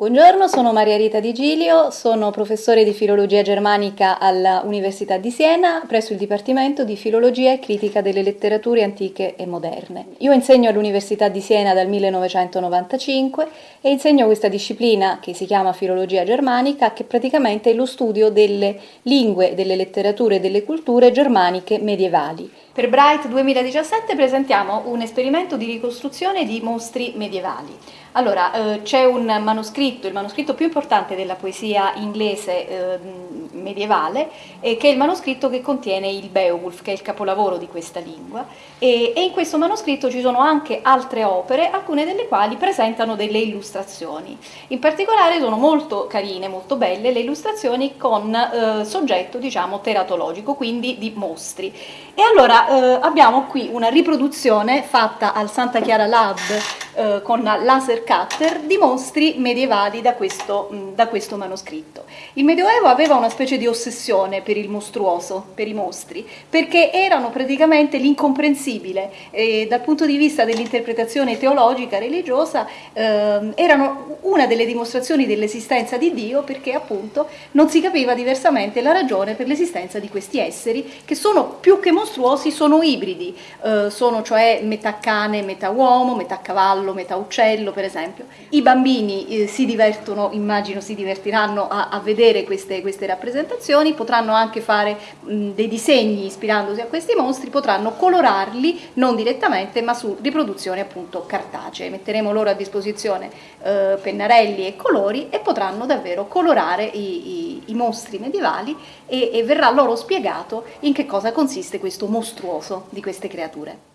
Buongiorno, sono Maria Rita Di Gilio, sono professore di filologia germanica all'Università di Siena presso il Dipartimento di Filologia e Critica delle Letterature Antiche e Moderne. Io insegno all'Università di Siena dal 1995 e insegno questa disciplina che si chiama filologia germanica, che praticamente è lo studio delle lingue, delle letterature e delle culture germaniche medievali. Per Bright 2017 presentiamo un esperimento di ricostruzione di mostri medievali. Allora, eh, c'è un manoscritto, il manoscritto più importante della poesia inglese eh, medievale, eh, che è il manoscritto che contiene il Beowulf, che è il capolavoro di questa lingua, e, e, in questo manoscritto ci sono anche altre opere, alcune delle quali presentano delle illustrazioni. In particolare sono molto carine, molto belle, le illustrazioni con eh, soggetto, diciamo, teratologico, quindi di mostri. E allora eh, abbiamo qui una riproduzione fatta al Santa Chiara Lab eh, con laser cutter di mostri medievali da questo, mh, da questo manoscritto. Il Medioevo aveva una specie di ossessione per il mostruoso, per i mostri, perché erano praticamente l'incomprensibile e dal punto di vista dell'interpretazione teologica, religiosa, eh, erano una delle dimostrazioni dell'esistenza di Dio perché appunto non si capiva diversamente la ragione per l'esistenza di questi esseri che sono più che mostruosi, sono ibridi, eh, sono cioè metà cane, metà uomo, metà cavallo, metà uccello per esempio. I bambini eh, si divertono, immagino si divertiranno a, a vedere queste, queste, rappresentazioni, potranno anche fare mh, dei disegni ispirandosi a questi mostri, potranno colorarli non direttamente ma su riproduzioni appunto cartacee. Metteremo loro a disposizione eh, pennarelli e colori e potranno davvero colorare i, i, i mostri medievali e, e verrà loro spiegato in che cosa consiste questo mostruoso di queste creature.